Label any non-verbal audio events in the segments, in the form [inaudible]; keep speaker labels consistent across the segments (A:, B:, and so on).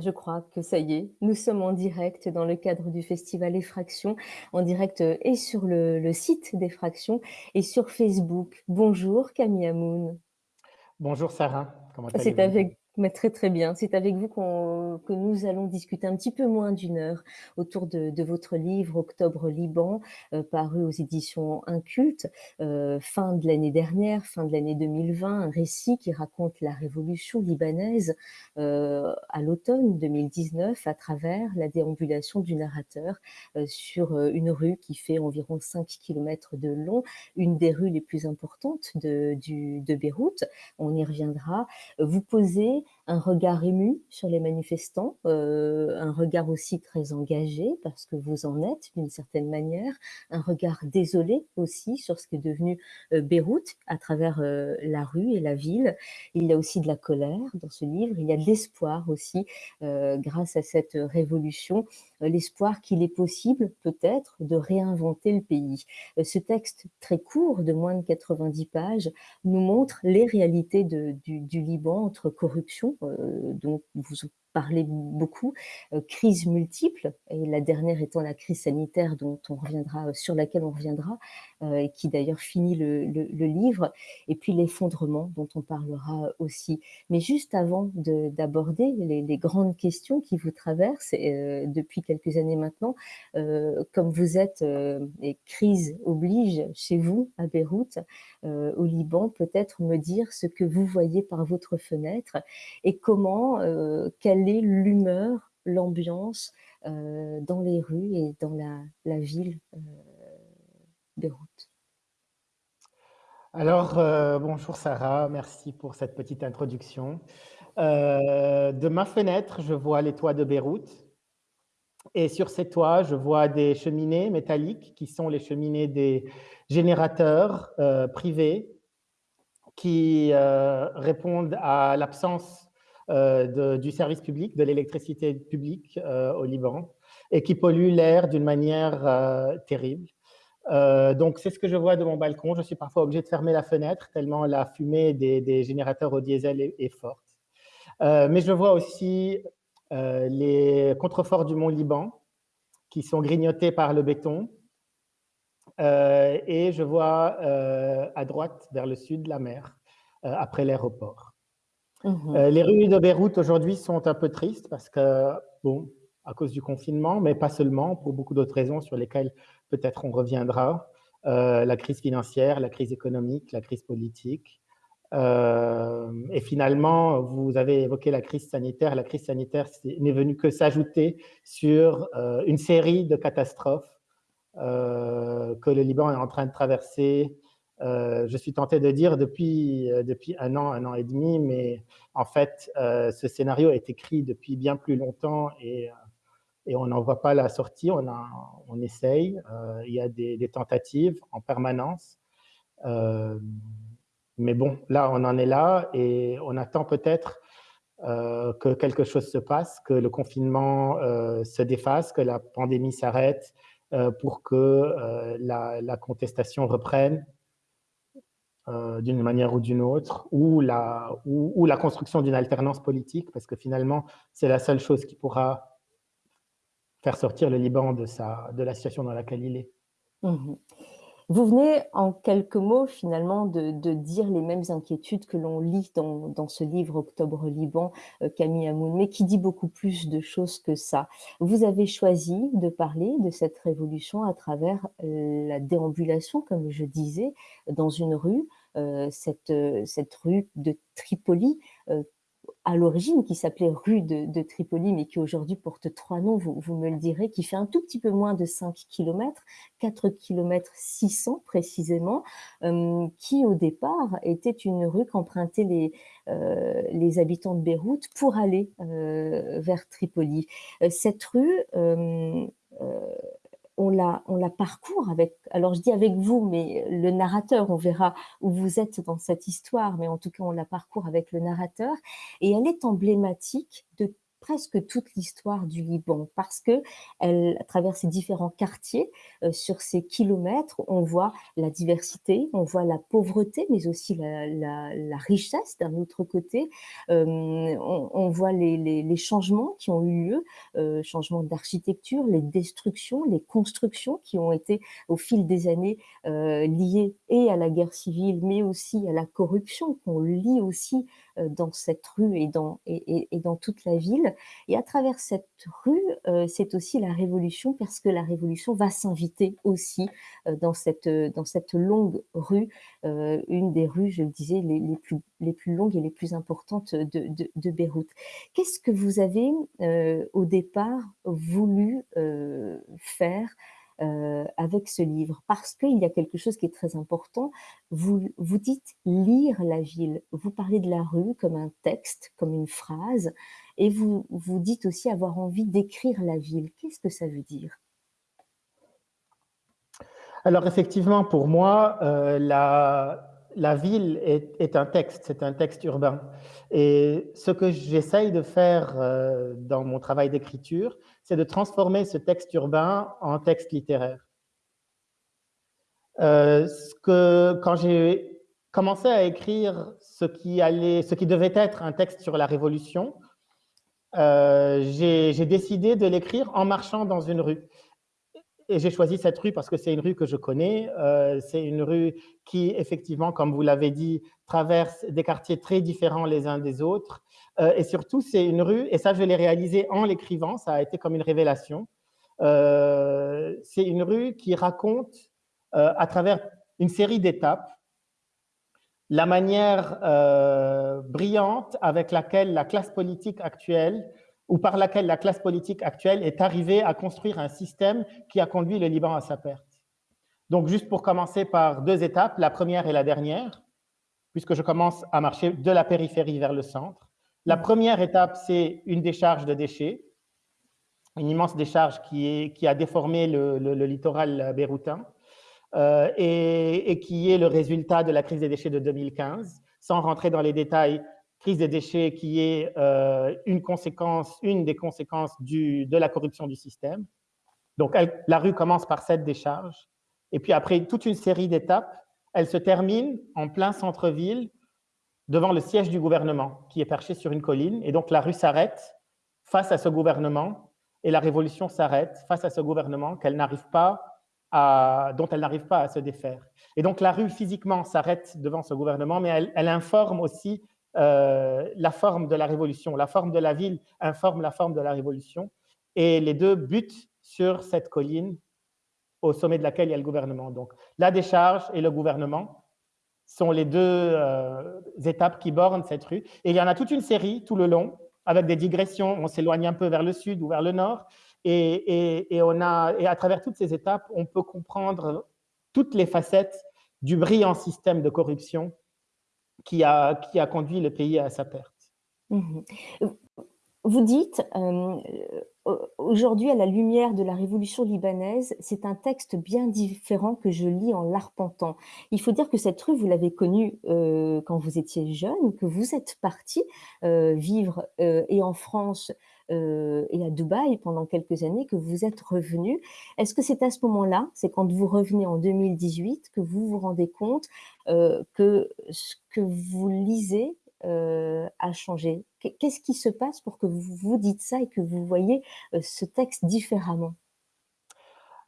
A: Je crois que ça y est, nous sommes en direct dans le cadre du festival Effraction, en direct euh, et sur le, le site d'Effraction et sur Facebook. Bonjour Camille Amoun.
B: Bonjour Sarah, comment allez-vous?
A: C'est avec mais très très bien. C'est avec vous qu'on que nous allons discuter un petit peu moins d'une heure autour de, de votre livre Octobre Liban, euh, paru aux éditions Inculte, euh, fin de l'année dernière, fin de l'année 2020, un récit qui raconte la révolution libanaise euh, à l'automne 2019 à travers la déambulation du narrateur euh, sur euh, une rue qui fait environ 5 km de long, une des rues les plus importantes de, du, de Beyrouth. On y reviendra. Vous posez un regard ému sur les manifestants, euh, un regard aussi très engagé, parce que vous en êtes d'une certaine manière, un regard désolé aussi sur ce qui est devenu euh, Beyrouth à travers euh, la rue et la ville. Il y a aussi de la colère dans ce livre, il y a de l'espoir aussi grâce à cette révolution, l'espoir qu'il est possible peut-être de réinventer le pays. Ce texte très court de moins de 90 pages nous montre les réalités du Liban entre corruption, dont vous parlez beaucoup, euh, crises multiples, et la dernière étant la crise sanitaire dont on reviendra, sur laquelle on reviendra, euh, et qui d'ailleurs finit le, le, livre, et puis l'effondrement dont on parlera aussi. Mais juste avant d'aborder les, les, grandes questions qui vous traversent euh, depuis quelques années maintenant, euh, comme vous êtes, euh, et crise oblige chez vous à Beyrouth, euh, au Liban, peut-être me dire ce que vous voyez par votre fenêtre et comment, quelle l'humeur, l'ambiance euh, dans les rues et dans la, ville euh, Beyrouth.
B: Alors, euh, bonjour Sarah, merci pour cette petite introduction. Euh, de ma fenêtre, je vois les toits de Beyrouth. Et sur ces toits, je vois des cheminées métalliques qui sont les cheminées des générateurs privés qui répondent à l'absence de, du service public, de l'électricité publique euh, au Liban, et qui pollue l'air d'une manière euh, terrible. donc, c'est ce que je vois de mon balcon. Je suis parfois obligé de fermer la fenêtre tellement la fumée des, générateurs au diesel est forte. mais je vois aussi les contreforts du mont Liban qui sont grignotés par le béton. et je vois à droite, vers le sud, la mer, après l'aéroport. Mmh. Euh, les rues de Beyrouth aujourd'hui sont un peu tristes parce que, bon, à cause du confinement, mais pas seulement, pour beaucoup d'autres raisons sur lesquelles peut-être on reviendra. Euh, la crise financière, la crise économique, la crise politique. Euh, et finalement, vous avez évoqué la crise sanitaire. La crise sanitaire n'est venue que s'ajouter sur une série de catastrophes que le Liban est en train de traverser euh, je suis tenté de dire depuis, euh, depuis un an, un an et demi, mais en fait, euh, ce scénario est écrit depuis bien plus longtemps et, on n'en voit pas la sortie, on, essaye, il y a des, tentatives en permanence. mais bon, là, on en est là et on attend peut-être que quelque chose se passe, que le confinement se défasse, que la pandémie s'arrête pour que la contestation reprenne euh, d'une manière ou d'une autre, ou la, construction d'une alternance politique, parce que finalement, c'est la seule chose qui pourra faire sortir le Liban de, la situation dans laquelle il est.
A: Mmh. Vous venez en quelques mots finalement de, dire les mêmes inquiétudes que l'on lit dans, dans, ce livre Octobre Liban, euh, Camille Amoun, mais qui dit beaucoup plus de choses que ça. Vous avez choisi de parler de cette révolution à travers euh, la déambulation, comme je disais, dans une rue, cette, cette rue de Tripoli, à l'origine, qui s'appelait rue de, Tripoli, mais qui aujourd'hui porte trois noms, vous, me le direz, qui fait un tout petit peu moins de 5 km, 4 km 600 précisément, euh, qui au départ était une rue qu'empruntaient les, euh, les habitants de Beyrouth pour aller euh, vers Tripoli. cette rue on la, on la parcourt avec, alors je dis avec vous, mais le narrateur, on verra où vous êtes dans cette histoire, mais en tout cas, on la parcourt avec le narrateur, et elle est emblématique de presque toute l'histoire du Liban parce que elle, à travers ces différents quartiers, euh, sur ces kilomètres, on voit la diversité, on voit la pauvreté, mais aussi la, richesse d'un autre côté. Euh, on, voit les, changements qui ont eu lieu, euh, changements d'architecture, les destructions, les constructions qui ont été au fil des années liées et à la guerre civile, mais aussi à la corruption qu'on lit aussi dans cette rue et dans, et, dans toute la ville. Et à travers cette rue, c'est aussi la révolution, parce que la révolution va s'inviter aussi dans, cette, dans cette longue rue, une des rues, je le disais, les, les, plus, les plus longues et les plus importantes de, de, de Beyrouth. Qu'est-ce que vous avez au départ voulu faire euh, avec ce livre, parce qu'il y a quelque chose qui est très important. Vous, vous dites lire la ville, vous parlez de la rue comme un texte, comme une phrase, et vous, vous dites aussi avoir envie d'écrire la ville. Qu'est-ce que ça veut dire?
B: Alors effectivement, pour moi, euh, la, la ville est, un texte, c'est un texte urbain. Et ce que j'essaye de faire euh, dans mon travail d'écriture, c'est de transformer ce texte urbain en texte littéraire. Euh, quand j'ai commencé à écrire ce qui, allait, ce qui devait être un texte sur la Révolution, euh, j'ai décidé de l'écrire en marchant dans une rue et j'ai choisi cette rue parce que c'est une rue que je connais. Euh, c'est une rue qui, effectivement, comme vous l'avez dit, traverse des quartiers très différents les uns des autres. Euh, et surtout, c'est une rue, et ça, je l'ai réalisé en l'écrivant, ça a été comme une révélation. Euh, c'est une rue qui raconte, à travers une série d'étapes, la manière brillante avec laquelle la classe politique actuelle ou par laquelle la classe politique actuelle est arrivée à construire un système qui a conduit le Liban à sa perte. Donc, juste pour commencer par deux étapes, la première et la dernière, puisque je commence à marcher de la périphérie vers le centre. La première étape, c'est une décharge de déchets, une immense décharge qui, a déformé le, littoral béroutin euh, et, et, qui est le résultat de la crise des déchets de 2015. Sans rentrer dans les détails, crise des déchets qui est euh, une conséquence, une des conséquences du, de la corruption du système. Donc, la rue commence par cette décharge. Et puis après toute une série d'étapes, elle se termine en plein centre-ville devant le siège du gouvernement qui est perché sur une colline. Et donc, la rue s'arrête face à ce gouvernement et la révolution s'arrête face à ce gouvernement pas à, dont elle n'arrive pas à se défaire. Et donc, la rue physiquement s'arrête devant ce gouvernement, mais elle, elle informe aussi euh, la forme de la révolution. La forme de la ville informe la forme de la révolution. Et les deux butent sur cette colline au sommet de laquelle il y a le gouvernement. Donc, la décharge et le gouvernement sont les deux euh, étapes qui bornent cette rue. Et il y en a toute une série tout le long, avec des digressions. On s'éloigne un peu vers le sud ou vers le nord. Et, on a, et à travers toutes ces étapes, on peut comprendre toutes les facettes du brillant système de corruption qui a, qui a conduit le pays à sa perte.
A: Mmh Vous dites, euh, aujourd'hui, à la lumière de la révolution libanaise, c'est un texte bien différent que je lis en l'arpentant. Il faut dire que cette rue, vous l'avez connue euh, quand vous étiez jeune, que vous êtes parti euh, vivre et en France euh, et à Dubaï pendant quelques années, que vous êtes revenu. Est-ce que c'est à ce moment-là, c'est quand vous revenez en 2018, que vous vous rendez compte euh, que ce que vous lisez euh, a changé? Qu'est-ce qui se passe pour que vous vous dites ça et que vous voyez ce texte différemment?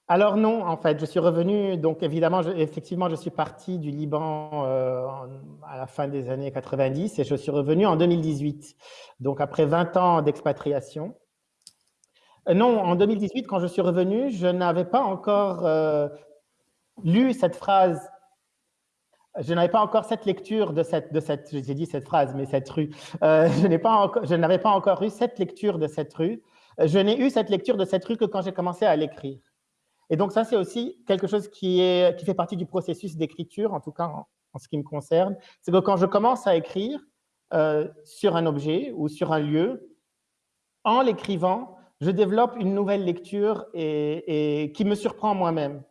B: Alors non, en fait, je suis revenu, donc évidemment, effectivement, je suis parti du Liban euh, à la fin des années 90 et je suis revenu en 2018, donc après 20 ans d'expatriation. Euh, non, en 2018, quand je suis revenu, je n'avais pas encore euh, lu cette phrase je n'avais pas encore cette lecture de cette, de cette j'ai dit cette phrase, mais cette rue. Euh, je n'avais pas, encore eu cette lecture de cette rue. Je n'ai eu cette lecture de cette rue que quand j'ai commencé à l'écrire. Et donc ça, c'est aussi quelque chose qui, est, qui fait partie du processus d'écriture, en tout cas en, ce qui me concerne. C'est que quand je commence à écrire euh, sur un objet ou sur un lieu, en l'écrivant, je développe une nouvelle lecture et qui me surprend moi-même.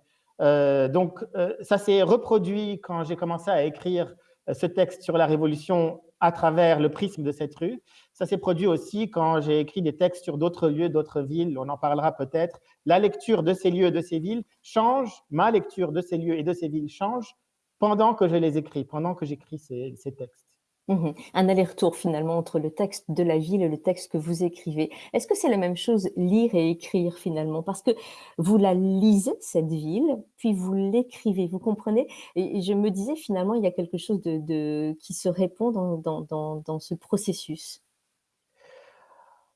B: Euh, donc, euh, ça s'est reproduit quand j'ai commencé à écrire euh, ce texte sur la Révolution à travers le prisme de cette rue. Ça s'est produit aussi quand j'ai écrit des textes sur d'autres lieux, d'autres villes, on en parlera peut-être. La lecture de ces lieux et de ces villes change, ma lecture de ces lieux et de ces villes change pendant que je les écris, pendant que j'écris ces, ces textes.
A: Mmh Un aller-retour finalement entre le texte de la ville et le texte que vous écrivez. Est-ce que c'est la même chose lire et écrire finalement? Parce que vous la lisez, cette ville, puis vous l'écrivez, vous comprenez? Et, je me disais finalement, il y a quelque chose de, qui se répond dans, ce processus.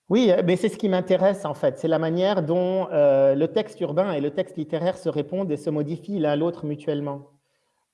B: Oui, mais c'est ce qui m'intéresse en fait, c'est la manière dont euh, le texte urbain et le texte littéraire se répondent et se modifient l'un l'autre mutuellement.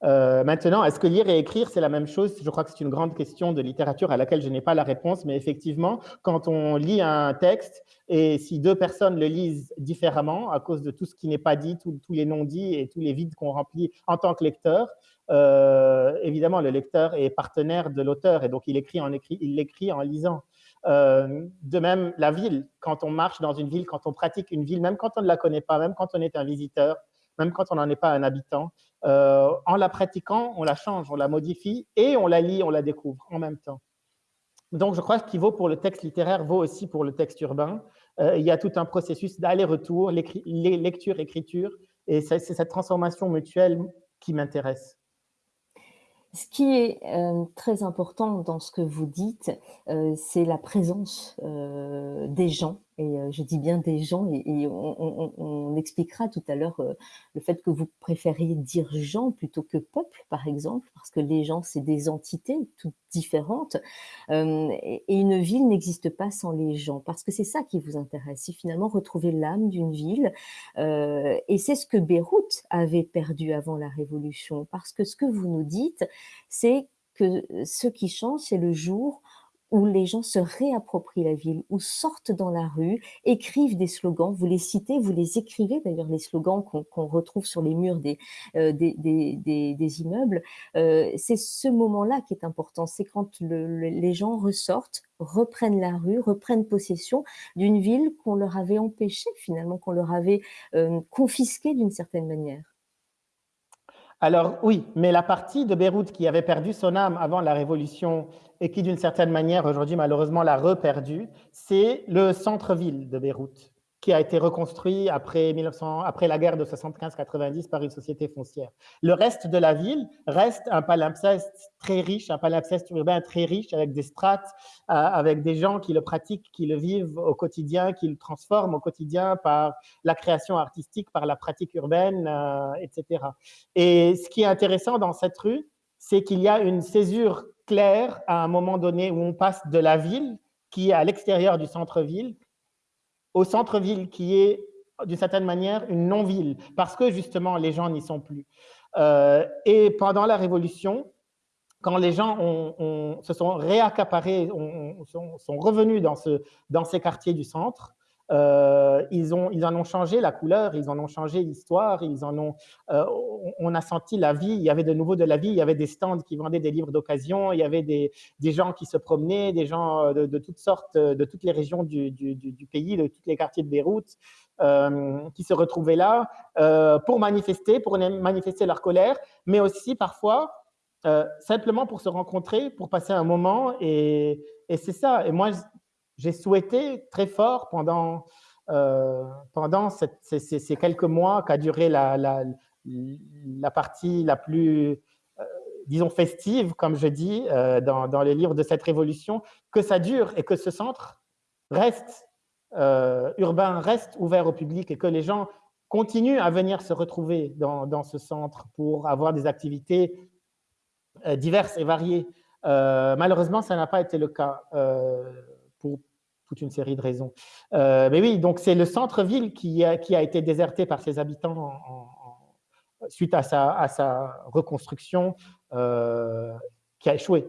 B: Euh, maintenant, est-ce que lire et écrire, c'est la même chose? Je crois que c'est une grande question de littérature à laquelle je n'ai pas la réponse, mais effectivement, quand on lit un texte, et si deux personnes le lisent différemment, à cause de tout ce qui n'est pas dit, tous les non-dits et tous les vides qu'on remplit en tant que lecteur, euh, évidemment, le lecteur est partenaire de l'auteur, et donc il écrit en l'écrit en lisant. Euh, de même, la ville, quand on marche dans une ville, quand on pratique une ville, même quand on ne la connaît pas, même quand on est un visiteur, même quand on n'en est pas un habitant, euh, en la pratiquant, on la change, on la modifie et on la lit, on la découvre en même temps. Donc, je crois que ce qui vaut pour le texte littéraire vaut aussi pour le texte urbain. Euh, il y a tout un processus d'aller-retour, lecture, écriture, et c'est cette transformation mutuelle qui m'intéresse.
A: Ce qui est euh, très important dans ce que vous dites, c'est la présence des gens et je dis bien des gens, et, on, expliquera tout à l'heure le fait que vous préfériez dire gens plutôt que peuple, par exemple, parce que les gens, c'est des entités toutes différentes. et, une ville n'existe pas sans les gens, parce que c'est ça qui vous intéresse, c'est finalement retrouver l'âme d'une ville. et c'est ce que Beyrouth avait perdu avant la Révolution, parce que ce que vous nous dites, c'est que ce qui change, c'est le jour où les gens se réapproprient la ville, où sortent dans la rue, écrivent des slogans, vous les citez, vous les écrivez d'ailleurs, les slogans qu'on retrouve sur les murs des, euh, des, immeubles. Euh, c'est ce moment-là qui est important, c'est quand les gens ressortent, reprennent la rue, reprennent possession d'une ville qu'on leur avait empêchée finalement, qu'on leur avait euh, confisquée d'une certaine manière.
B: Alors oui, mais la partie de Beyrouth qui avait perdu son âme avant la Révolution et qui d'une certaine manière aujourd'hui malheureusement l'a reperdue, c'est le centre-ville de Beyrouth qui a été reconstruit après, 1900, après la guerre de 75-90 par une société foncière. Le reste de la ville reste un palimpseste très riche, un palimpseste urbain très riche, avec des strates, euh, avec des gens qui le pratiquent, qui le vivent au quotidien, qui le transforment au quotidien par la création artistique, par la pratique urbaine, euh, etc. Et ce qui est intéressant dans cette rue, c'est qu'il y a une césure claire à un moment donné où on passe de la ville, qui est à l'extérieur du centre-ville, au centre-ville, qui est d'une certaine manière une non-ville, parce que justement les gens n'y sont plus. Euh, et pendant la Révolution, quand les gens se sont réaccaparés, sont, revenus dans, ce, dans ces quartiers du centre, euh, ils, ont, ils en ont changé la couleur, ils en ont changé l'histoire, euh, on a senti la vie, il y avait de nouveau de la vie, il y avait des stands qui vendaient des livres d'occasion, il y avait des, des, gens qui se promenaient, des gens de, de, toutes sortes, de toutes les régions du, du, pays, de tous les quartiers de Beyrouth, euh, qui se retrouvaient là euh, pour manifester, pour manifester leur colère, mais aussi parfois euh, simplement pour se rencontrer, pour passer un moment, et, et c'est ça. Et moi, j'ai souhaité très fort pendant, euh, pendant ces, quelques mois qu'a duré la, la, partie la plus, euh, disons, festive, comme je dis, euh, dans, dans, les livres de cette révolution, que ça dure et que ce centre reste urbain, reste ouvert au public et que les gens continuent à venir se retrouver dans, dans ce centre pour avoir des activités diverses et variées. malheureusement, ça n'a pas été le cas toute une série de raisons. Euh, mais oui, donc c'est le centre-ville qui a, été déserté par ses habitants suite à sa, à sa reconstruction. qui a échoué.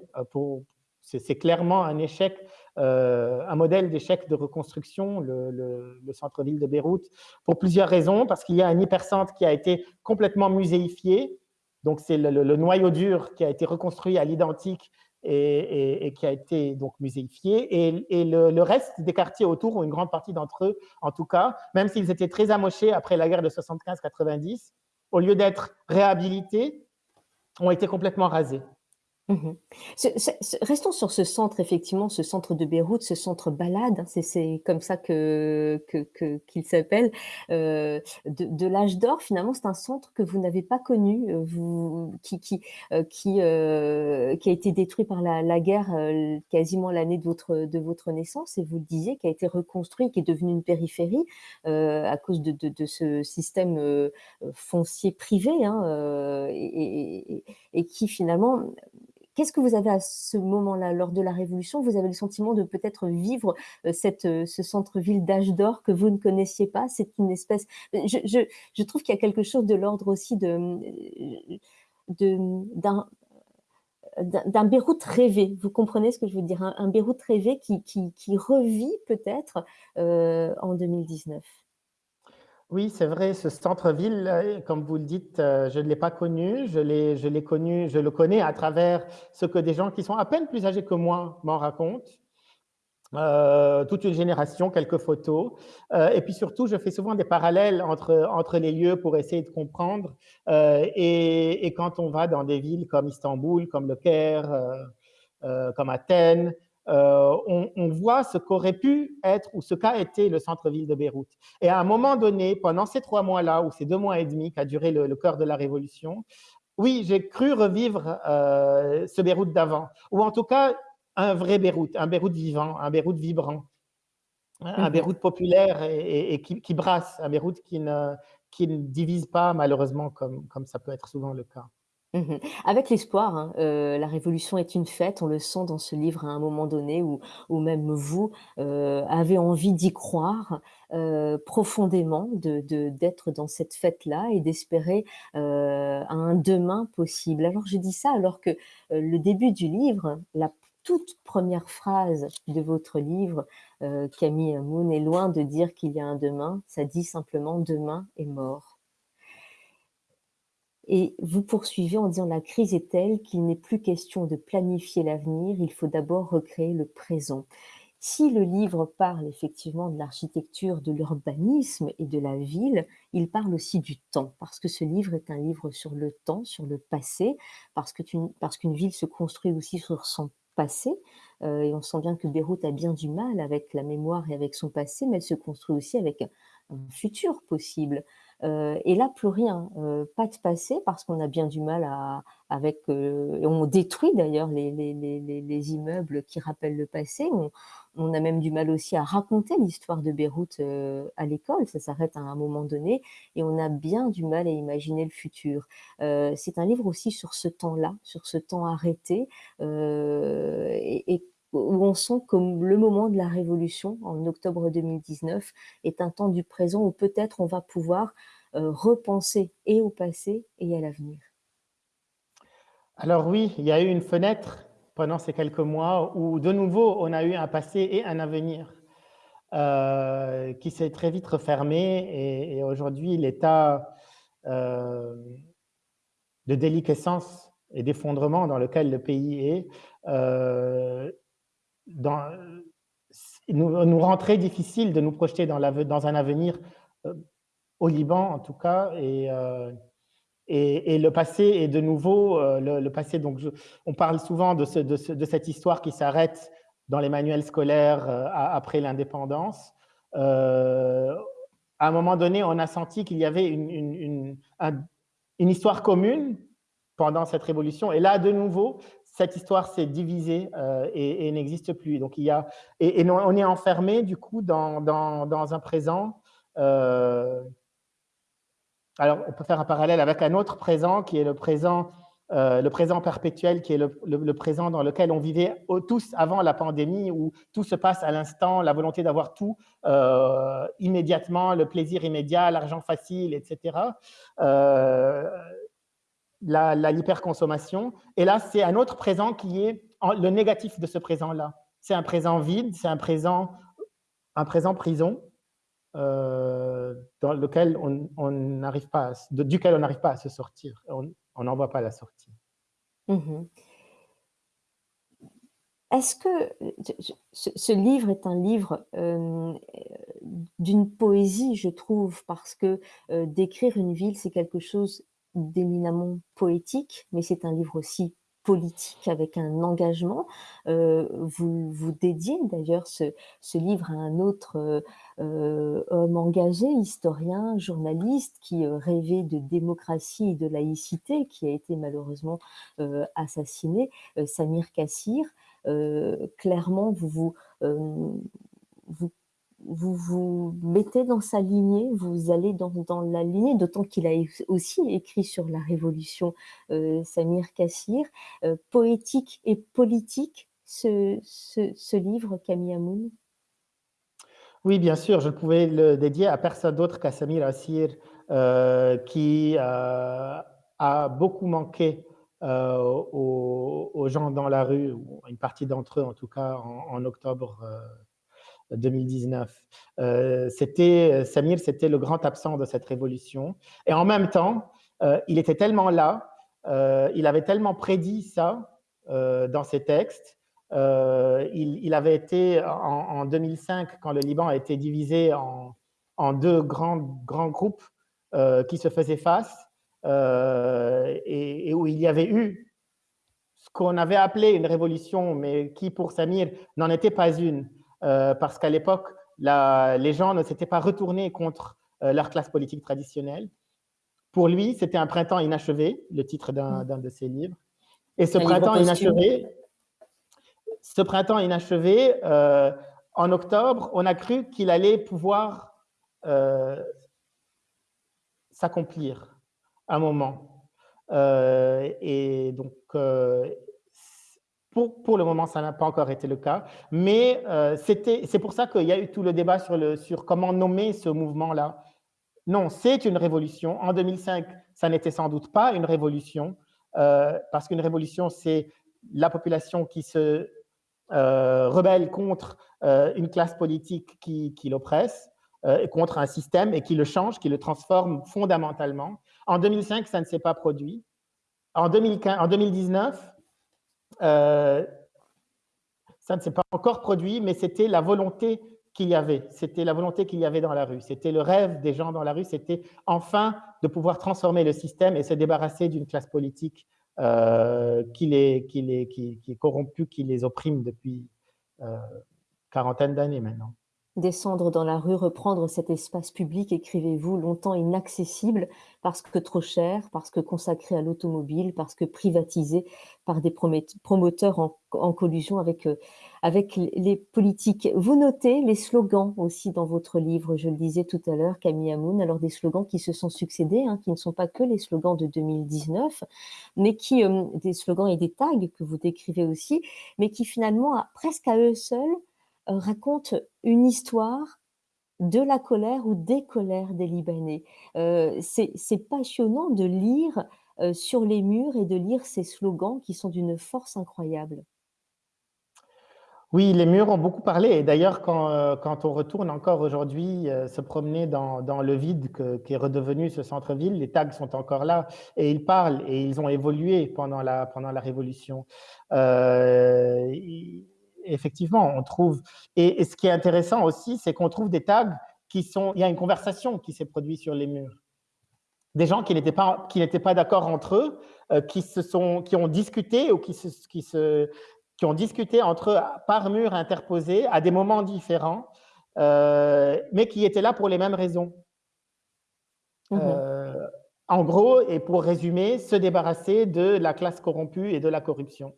B: C'est clairement un échec, un modèle d'échec de reconstruction, le, centre-ville de Beyrouth, pour plusieurs raisons. Parce qu'il y a un hypercentre qui a été complètement muséifié, donc c'est le, noyau dur qui a été reconstruit à l'identique et, qui a été donc muséifié. Et, le, reste des quartiers autour, ou une grande partie d'entre eux en tout cas, même s'ils étaient très amochés après la guerre de 75-90, au lieu d'être réhabilités, ont été complètement rasés.
A: Mmh restons sur ce centre, effectivement, ce centre de Beyrouth, ce centre balade, hein, c'est comme ça que qu'il s'appelle, euh, de l'âge d'or, finalement, c'est un centre que vous n'avez pas connu, euh, vous qui qui, euh, qui, qui a été détruit par la guerre, quasiment l'année de votre de votre naissance et vous le disiez, qui a été reconstruit, qui est devenu une périphérie, à cause de de ce système, foncier privé, hein, et et qui finalement Qu'est-ce que vous avez à ce moment-là, lors de la Révolution? Vous avez le sentiment de peut-être vivre euh, cette, euh, ce centre-ville d'âge d'or que vous ne connaissiez pas? C'est une espèce... Je, je, je trouve qu'il y a quelque chose de l'ordre aussi de, d'un d'un Beyrouth rêvé. Vous comprenez ce que je veux dire? Un, Beyrouth rêvé qui, qui, revit peut-être euh, en 2019.
B: Oui, c'est vrai, ce centre-ville, euh, comme vous le dites, euh, je ne l'ai pas connu. Je l'ai connu, je le connais à travers ce que des gens qui sont à peine plus âgés que moi m'en racontent. Euh, toute une génération, quelques photos. et puis surtout, je fais souvent des parallèles entre, entre les lieux pour essayer de comprendre. et, quand on va dans des villes comme Istanbul, comme Le Caire, comme Athènes, euh, on, voit ce qu'aurait pu être ou ce qu'a été le centre-ville de Beyrouth. Et à un moment donné, pendant ces trois mois-là, ou ces deux mois et demi qu'a duré le, cœur de la révolution, oui, j'ai cru revivre euh, ce Beyrouth d'avant, ou en tout cas un vrai Beyrouth, un Beyrouth vivant, un Beyrouth vibrant, un mhm. Beyrouth populaire et, qui, brasse, un Beyrouth qui ne, qui ne divise pas malheureusement comme, comme ça peut être souvent le cas.
A: Mmh Avec l'espoir, hein, euh, la révolution est une fête, on le sent dans ce livre à un moment donné où, même vous euh, avez envie d'y croire euh, profondément, d'être dans cette fête-là et d'espérer un demain possible. Alors je dis ça alors que le début du livre, la toute première phrase de votre livre, Camille Moon, est loin de dire qu'il y a un demain, ça dit simplement demain est mort. Et vous poursuivez en disant la crise est telle qu'il n'est plus question de planifier l'avenir, il faut d'abord recréer le présent. Si le livre parle effectivement de l'architecture, de l'urbanisme et de la ville, il parle aussi du temps, parce que ce livre est un livre sur le temps, sur le passé, parce qu'une ville se construit aussi sur son passé, euh, et on sent bien que Beyrouth a bien du mal avec la mémoire et avec son passé, mais elle se construit aussi avec un futur possible. Et là, plus rien, pas de passé, parce qu'on a bien du mal à, avec, on détruit d'ailleurs les, les, les, les, immeubles qui rappellent le passé. On, a même du mal aussi à raconter l'histoire de Beyrouth à l'école, ça s'arrête à un moment donné, et on a bien du mal à imaginer le futur. C'est un livre aussi sur ce temps-là, sur ce temps arrêté, et où on sent que le moment de la révolution, en octobre 2019, est un temps du présent où peut-être on va pouvoir euh, repenser et au passé et à l'avenir.
B: Alors oui, il y a eu une fenêtre pendant ces quelques mois où de nouveau on a eu un passé et un avenir euh, qui s'est très vite refermé et, aujourd'hui l'état euh, de déliquescence et d'effondrement dans lequel le pays est dans, nous, nous, rend très difficile de nous projeter dans, un avenir, euh, au Liban en tout cas, et, euh, le passé est de nouveau, euh, le, passé, donc on parle souvent de, ce, de, de, cette histoire qui s'arrête dans les manuels scolaires après l'indépendance. à un moment donné, on a senti qu'il y avait une histoire commune pendant cette révolution. Et là, de nouveau, cette histoire s'est divisée euh, et, n'existe plus. Donc, il y a, et, on est enfermé, du coup, dans, dans, un présent. Euh, alors, on peut faire un parallèle avec un autre présent qui est le présent, euh, le présent perpétuel, qui est le, présent dans lequel on vivait tous avant la pandémie, où tout se passe à l'instant, la volonté d'avoir tout immédiatement, le plaisir immédiat, l'argent facile, etc. l'hyperconsommation. Et là, c'est un autre présent qui est le négatif de ce présent-là. C'est un présent vide, c'est un présent, un présent prison, euh, dans lequel on, n'arrive pas, duquel on n'arrive pas à se sortir. On n'en voit pas la sortie.
A: Mmh Est-ce que ce, livre est un livre euh, d'une poésie, je trouve, parce que euh, décrire une ville, c'est quelque chose d'éminemment poétique, mais c'est un livre aussi politique avec un engagement. Euh, vous, vous dédiez d'ailleurs ce, livre à un autre euh, euh, homme engagé, historien, journaliste, qui rêvait de démocratie et de laïcité, qui a été malheureusement assassiné, Samir Kassir. clairement, vous vous, vous vous vous mettez dans sa lignée, vous allez dans, la lignée, d'autant qu'il a aussi écrit sur la Révolution euh, Samir Kassir. Euh, poétique et politique, ce, ce, livre, Camille Amoun?
B: Oui, bien sûr, je pouvais le dédier à personne d'autre qu'à Samir Kassir, euh, qui a beaucoup manqué aux, gens dans la rue, une partie d'entre eux en tout cas, en octobre 2019. Euh, c'était, euh, Samir, c'était le grand absent de cette révolution. Et en même temps, euh, il était tellement là, il avait tellement prédit ça dans ses textes. Il, avait été en, 2005, quand le Liban a été divisé en, deux grands, grands groupes qui se faisaient face, et, et, où il y avait eu ce qu'on avait appelé une révolution, mais qui pour Samir n'en était pas une. Euh, parce qu'à l'époque, les gens ne s'étaient pas retournés contre euh, leur classe politique traditionnelle. Pour lui, c'était un printemps inachevé, le titre d'un mm. de ses livres. Et ce printemps inachevé, ce printemps inachevé, euh, en octobre, on a cru qu'il allait pouvoir s'accomplir un moment. et donc, pour, le moment, ça n'a pas encore été le cas, mais euh, c'est pour ça qu'il y a eu tout le débat sur, le, sur comment nommer ce mouvement-là. Non, c'est une révolution. En 2005, ça n'était sans doute pas une révolution, euh, parce qu'une révolution, c'est la population qui se euh, rebelle contre une classe politique qui, qui l'oppresse, contre un système et qui le change, qui le transforme fondamentalement. En 2005, ça ne s'est pas produit. En, 2015, en 2019, euh, ça ne s'est pas encore produit, mais c'était la volonté qu'il y avait. C'était la volonté qu'il y avait dans la rue. C'était le rêve des gens dans la rue. C'était enfin de pouvoir transformer le système et se débarrasser d'une classe politique euh, qui, les, qui, les, qui, qui, est corrompue, qui les opprime depuis euh, quarantaine d'années maintenant
A: descendre dans la rue, reprendre cet espace public, écrivez-vous, longtemps inaccessible parce que trop cher, parce que consacré à l'automobile, parce que privatisé par des promoteurs en, collusion avec, euh, avec les politiques. Vous notez les slogans aussi dans votre livre, je le disais tout à l'heure, Camille Amoun, alors des slogans qui se sont succédés, hein, qui ne sont pas que les slogans de 2019, mais qui, euh, des slogans et des tags que vous décrivez aussi, mais qui finalement, presque à eux seuls, raconte une histoire de la colère ou des colères des Libanais. Euh, c'est passionnant de lire euh, sur les murs et de lire ces slogans qui sont d'une force incroyable.
B: Oui, les murs ont beaucoup parlé. Et d'ailleurs, quand, on retourne encore aujourd'hui se promener dans, le vide qui est redevenu ce centre-ville, les tags sont encore là et ils parlent et ils ont évolué pendant la, pendant la Révolution effectivement, on trouve. Et, ce qui est intéressant aussi, c'est qu'on trouve des tags qui sont. Il y a une conversation qui s'est produite sur les murs. Des gens qui n'étaient pas, qui pas d'accord entre eux, euh, qui, se sont, qui ont discuté ou qui, se, qui, se, qui ont discuté entre eux par mur interposé à des moments différents, euh, mais qui étaient là pour les mêmes raisons. Mmh euh, en gros, et pour résumer, se débarrasser de la classe corrompue et de la corruption.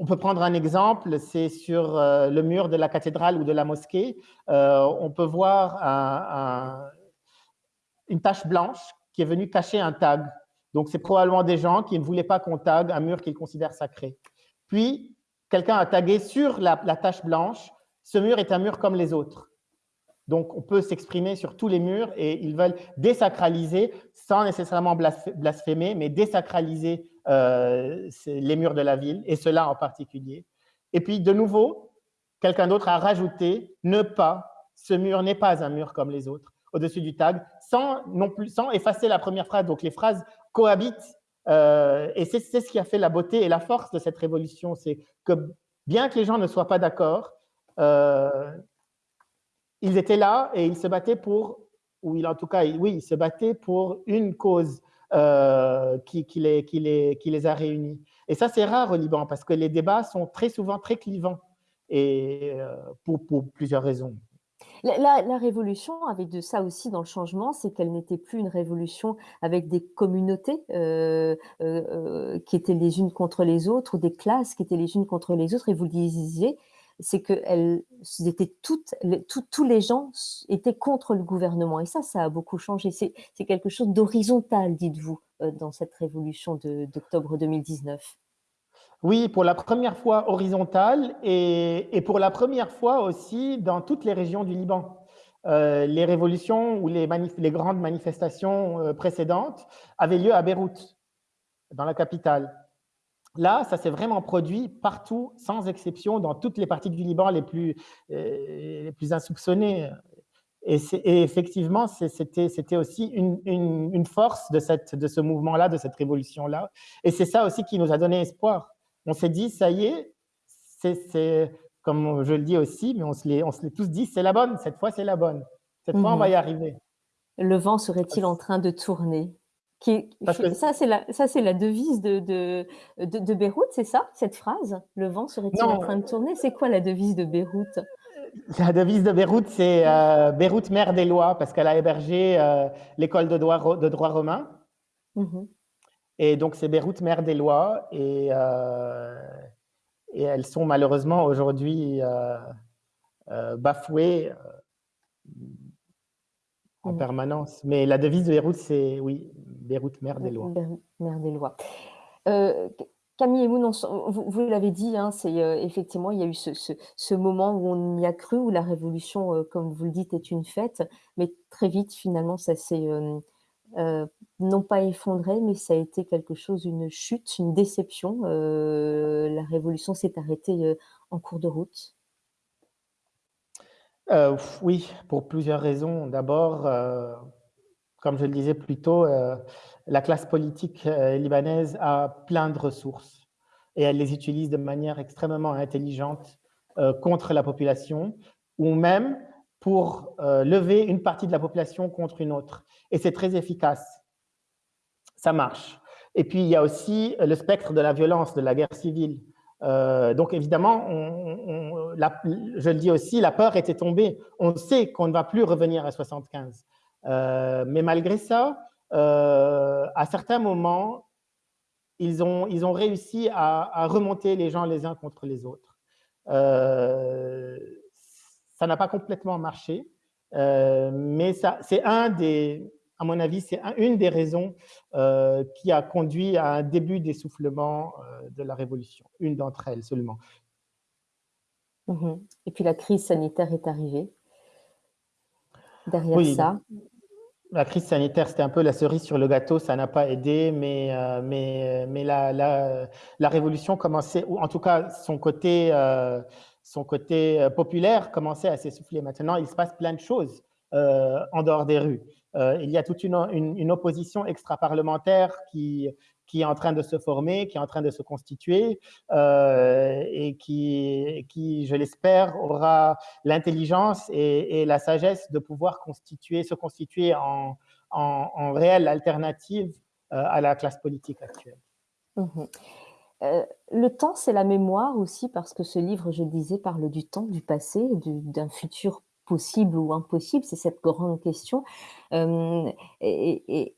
B: On peut prendre un exemple, c'est sur euh, le mur de la cathédrale ou de la mosquée. Euh, on peut voir une tache blanche qui est venue cacher un tag. Donc, c'est probablement des gens qui ne voulaient pas qu'on tag un mur qu'ils considèrent sacré. Puis, quelqu'un a tagué sur la, tache blanche, ce mur est un mur comme les autres. Donc, on peut s'exprimer sur tous les murs et ils veulent désacraliser, sans nécessairement blasphémer, mais désacraliser les murs de la ville, et cela en particulier. Et puis, de nouveau, quelqu'un d'autre a rajouté « ne pas, ce mur n'est pas un mur comme les autres » au-dessus du tag, sans, non plus, sans effacer la première phrase. Donc, les phrases cohabitent, euh, et c'est ce qui a fait la beauté et la force de cette révolution, c'est que bien que les gens ne soient pas d'accord, euh, ils étaient là et ils se battaient pour, ou en tout cas, oui, ils se battaient pour une cause euh, qui, les, a réunis. Et ça, c'est rare au Liban parce que les débats sont très souvent très clivants et euh, pour, plusieurs raisons.
A: La, révolution avec de ça aussi dans le changement, c'est qu'elle n'était plus une révolution avec des communautés euh, qui étaient les unes contre les autres ou des classes qui étaient les unes contre les autres. Et vous le disiez, c'est que elles étaient toutes, tous les gens étaient contre le gouvernement. Et ça, ça a beaucoup changé. C'est quelque chose d'horizontal, dites-vous, euh, dans cette révolution d'octobre 2019.
B: Oui, pour la première fois horizontale et, pour la première fois aussi dans toutes les régions du Liban. Euh, les révolutions ou les, grandes manifestations euh, précédentes avaient lieu à Beyrouth, dans la capitale. Là, ça s'est vraiment produit partout, sans exception, dans toutes les parties du Liban les plus, euh, les plus insoupçonnées. Et, effectivement, c'était aussi une, force de, cette, de ce mouvement-là, de cette révolution-là. Et c'est ça aussi qui nous a donné espoir. On s'est dit, ça y est, c'est comme je le dis aussi, mais on se l'est tous dit, c'est la bonne, cette fois c'est la bonne. Cette fois, on va y mhm. arriver.
A: Le vent serait-il en train de tourner? Qui, Ça, c'est la, la devise de, de, de, Beyrouth, c'est ça, cette phrase? Le vent serait-il en train de tourner? C'est quoi la devise de Beyrouth?
B: La devise de Beyrouth, c'est euh, Beyrouth, mère des lois, parce qu'elle a hébergé euh, l'école de droit, de droit romain. Mhm. Et donc, c'est Beyrouth, mère des lois. Et, euh, et elles sont malheureusement aujourd'hui bafouées en permanence. Mais la devise de Beyrouth, c'est oui, Beyrouth, mère des lois.
A: Mère des lois. Euh, Camille et vous, vous, l'avez dit, hein, c'est euh, effectivement, il y a eu ce, moment où on y a cru, où la révolution, euh, comme vous le dites, est une fête, mais très vite, finalement, ça s'est non pas effondré, mais ça a été quelque chose, une chute, une déception. la révolution s'est arrêtée en cours de route.
B: Euh, oui, pour plusieurs raisons. D'abord, euh, comme je le disais plus tôt, euh, la classe politique libanaise a plein de ressources et elle les utilise de manière extrêmement intelligente contre la population ou même pour lever une partie de la population contre une autre. Et c'est très efficace. Ça marche. Et puis, il y a aussi le spectre de la violence, de la guerre civile. Euh, donc évidemment, je le dis aussi, la peur était tombée. On sait qu'on ne va plus revenir à 75. Euh, mais malgré ça, euh, à certains moments, ils ont, ils ont réussi à, remonter les gens les uns contre les autres. ça n'a pas complètement marché, mais c'est un des, à mon avis, c'est une des raisons euh, qui a conduit à un début d'essoufflement euh, de la révolution, une d'entre elles seulement.
A: Mhm. Et puis la crise sanitaire est arrivée. Derrière ça.
B: La crise sanitaire, c'était un peu la cerise sur le gâteau, ça n'a pas aidé, mais, euh, mais, mais la, la, la, révolution commençait, ou en tout cas son côté, son côté populaire commençait à s'essouffler. Maintenant, il se passe plein de choses en dehors des rues. Euh, il y a toute une, opposition extra-parlementaire qui, est en train de se former, qui est en train de se constituer euh, et qui, je l'espère, aura l'intelligence et, la sagesse de pouvoir constituer, se constituer en, réelle alternative euh, à la classe politique actuelle.
A: Mmh le temps, c'est la mémoire aussi, parce que ce livre, je le disais, parle du temps, du passé, d'un futur possible ou impossible, c'est cette grande question. et,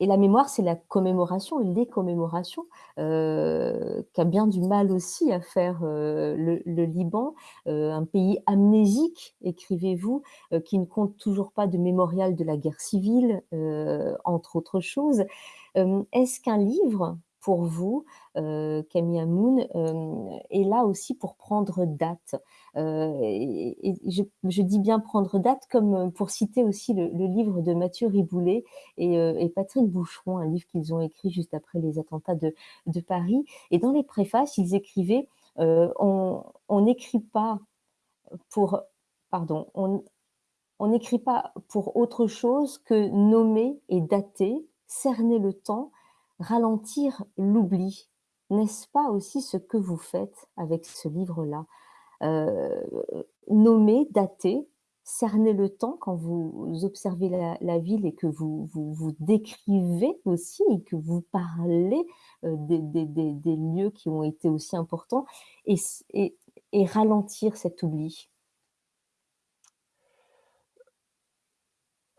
A: la mémoire, c'est la commémoration, les commémorations, qu'a bien du mal aussi à faire le, Liban, un pays amnésique, écrivez-vous, qui ne compte toujours pas de mémorial de la guerre civile, entre autres choses. Est-ce qu'un livre pour vous, euh, Camille Amoun, est là aussi pour prendre date. et, je, dis bien prendre date, comme pour citer aussi le, livre de Mathieu Riboulet et, Patrick Boucheron, un livre qu'ils ont écrit juste après les attentats de, de Paris. Et dans les préfaces, ils écrivaient on n'écrit pas pour pardon, on n'écrit pas pour autre chose que nommer et dater, cerner le temps, ralentir l'oubli. N'est-ce pas aussi ce que vous faites avec ce livre-là? Euh, Nommer, dater, cerner le temps quand vous observez la, ville et que vous, vous, décrivez aussi et que vous parlez euh, des, lieux qui ont été aussi importants et, et ralentir cet oubli.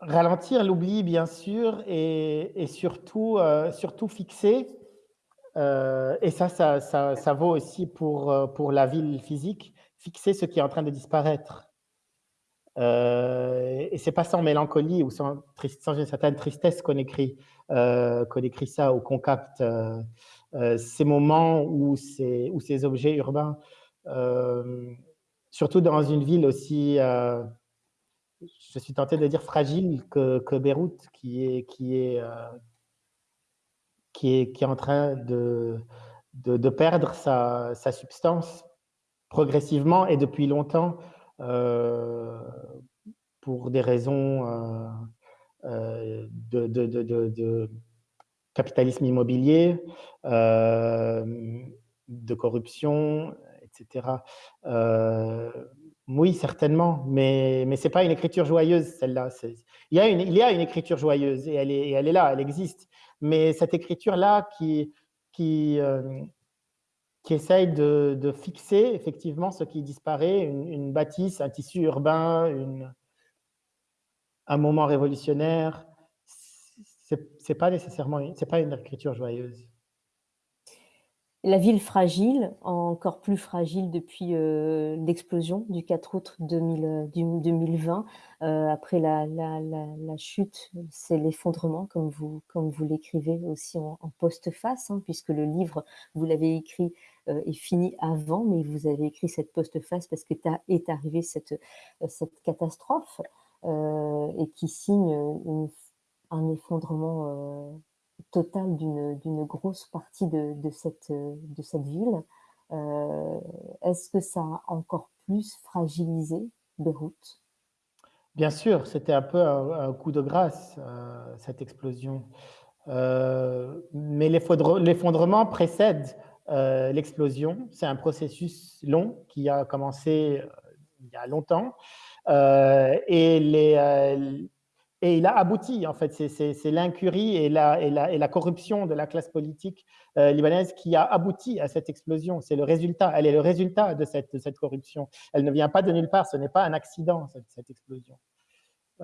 B: Ralentir l'oubli, bien sûr, et, surtout, euh, surtout fixer. Euh, et ça ça, vaut aussi pour, euh, pour la ville physique, fixer ce qui est en train de disparaître. et c'est pas sans mélancolie ou sans, une certaine tristesse qu'on écrit, qu'on écrit ça ou qu'on capte ces moments ces, où ces objets urbains, surtout dans une ville aussi je suis tenté de dire fragile que, Beyrouth, qui est, qui, est, euh, qui, est, qui est en train de, de, perdre sa, sa, substance progressivement et depuis longtemps euh, pour des raisons euh, de, de, capitalisme immobilier, de corruption, etc. Oui, certainement, mais, mais ce n'est pas une écriture joyeuse, celle-là. Il, y a une, il y a une écriture joyeuse et elle est, elle est là, elle existe. Mais cette écriture-là qui, qui, euh, qui essaye de, de, fixer effectivement ce qui disparaît, une, bâtisse, un tissu urbain, une, un moment révolutionnaire, ce n'est pas nécessairement c'est pas une écriture joyeuse.
A: La ville fragile, encore plus fragile depuis euh, l'explosion du 4 août 2020. Euh, euh, après la, chute, c'est l'effondrement, comme vous, l'écrivez aussi en, postface, hein, puisque le livre, vous l'avez écrit est fini avant, mais vous avez écrit cette postface parce que est arrivée cette catastrophe et qui signe un effondrement total d'une grosse partie de, cette, de cette ville. Euh, est-ce que ça a encore plus fragilisé Beyrouth?
B: Bien sûr, c'était un peu un, coup de grâce, euh, cette explosion. Euh, mais l'effondrement précède l'explosion. C'est un processus long qui a commencé il y a longtemps. et les, et il a abouti, en fait. C'est l'incurie et la, corruption de la classe politique euh, libanaise qui a abouti à cette explosion. C'est le résultat, elle est le résultat de cette, corruption. Elle ne vient pas de nulle part, ce n'est pas un accident, cette, cette explosion.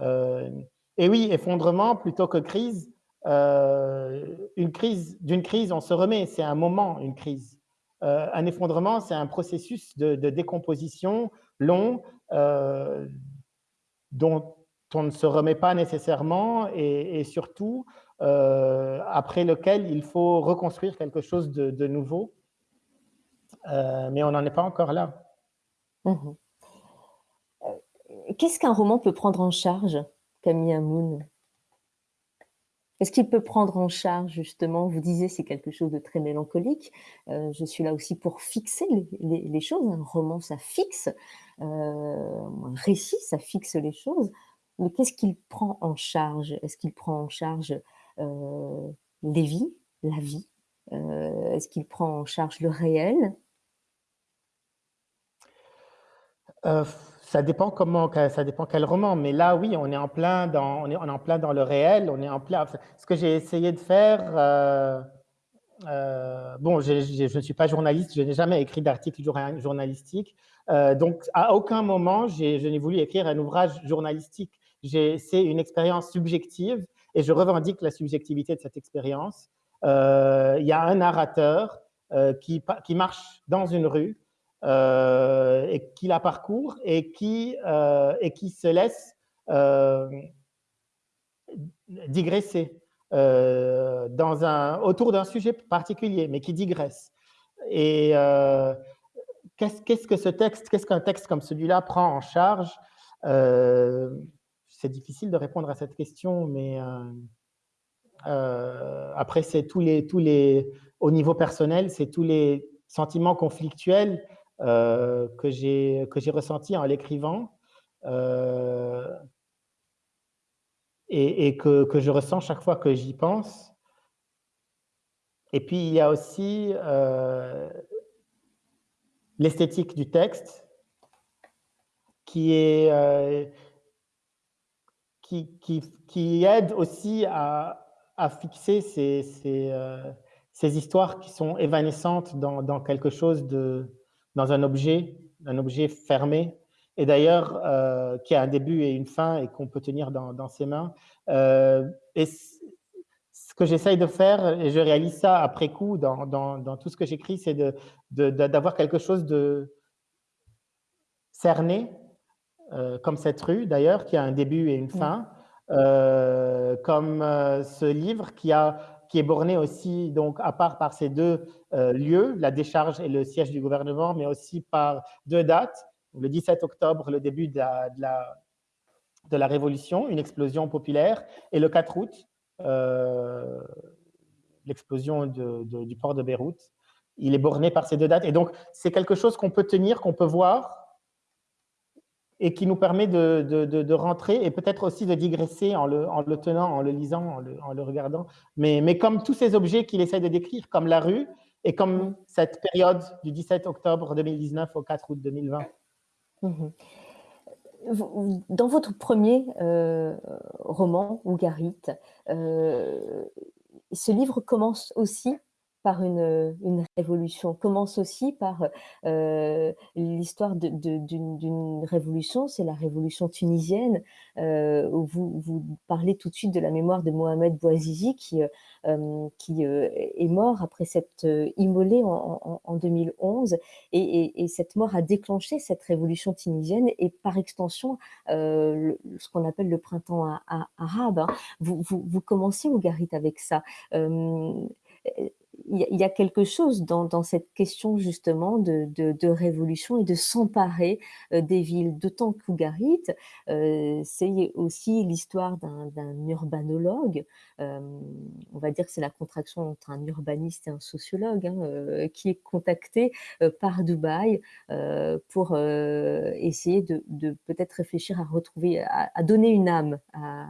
B: Euh, et oui, effondrement plutôt que crise. Euh, une crise, d'une crise, on se remet, c'est un moment, une crise. un effondrement, c'est un processus de, de décomposition long dont on ne se remet pas nécessairement et, surtout euh, après lequel il faut reconstruire quelque chose de, nouveau. Euh, mais on n'en est pas encore là.
A: Mmh. Euh, qu'est-ce qu'un roman peut prendre en charge, Camille Amoun? Est-ce qu'il peut prendre en charge, justement, vous disiez c'est quelque chose de très mélancolique, je suis là aussi pour fixer les, choses, un roman ça fixe, un récit ça fixe les choses, mais qu'est-ce qu'il prend en charge? Est-ce qu'il prend en charge les vies, la vie? Est-ce qu'il prend en charge le réel?
B: Ça dépend comment, ça dépend quel roman. Mais là, oui, on est en plein dans, on est, en plein dans le réel. On est en plein. Ce que j'ai essayé de faire, bon, je ne suis pas journaliste, je n'ai jamais écrit d'article journalistique, donc à aucun moment je n'ai voulu écrire un ouvrage journalistique c'est une expérience subjective et je revendique la subjectivité de cette expérience. Euh, il y a un narrateur euh, qui, marche dans une rue euh, et qui la parcourt et qui, se laisse digresser autour d'un sujet particulier, mais qui digresse. Et qu'est-ce qu'un texte comme celui-là prend en charge? C'est difficile de répondre à cette question, mais après, c'est tous les, tous les, au niveau personnel, c'est tous les sentiments conflictuels que j'ai ressentis en l'écrivant et, que, que, je ressens chaque fois que j'y pense. Et puis, il y a aussi euh, l'esthétique du texte qui, est, euh, qui, qui, qui, aide aussi à, à fixer ces, ces, euh, ces, histoires qui sont évanescentes dans, dans, quelque chose de, dans un objet, un objet fermé et d'ailleurs euh, qui a un début et une fin et qu'on peut tenir dans, ses mains. Euh, et ce que j'essaye de faire, et je réalise ça après coup dans, dans tout ce que j'écris, c'est d'avoir de, quelque chose de cerné, euh, comme cette rue d'ailleurs, qui a un début et une fin, comme ce livre qui a qui est borné aussi, donc, à part par ces deux lieux, la décharge et le siège du gouvernement, mais aussi par deux dates, le 17 octobre, le début de la, de la, Révolution, une explosion populaire, et le 4 août, euh, l'explosion du port de Beyrouth. Il est borné par ces deux dates. Et donc, c'est quelque chose qu'on peut tenir, qu'on peut voir, et qui nous permet de, de, rentrer et peut-être aussi de digresser en le, en le, tenant, en le lisant, en le, en le regardant. Mais, mais, comme tous ces objets qu'il essaie de décrire, comme la rue, et comme cette période du 17 octobre 2019 au 4 août 2020.
A: Mmh dans votre premier euh, roman, Ougarit, euh, ce livre commence aussi par une, une, révolution, commence aussi par euh, l'histoire d'une révolution, c'est la révolution tunisienne, euh, vous, parlez tout de suite de la mémoire de Mohamed Bouazizi qui, euh, est mort après s'être immolé en, en, 2011, et, et, et, cette mort a déclenché cette révolution tunisienne et par extension ce qu'on appelle le printemps arabe. Hein. Vous, vous, vous, commencez, Ougarit, avec ça il y, a quelque chose dans, cette question justement de, révolution et de s'emparer euh, des villes. D'autant qu'Ougarit, euh, c'est aussi l'histoire d'un urbanologue, euh, on va dire que c'est la contraction entre un urbaniste et un sociologue, hein, qui est contacté par Dubaï pour essayer de, peut-être réfléchir à retrouver, à, donner une âme à,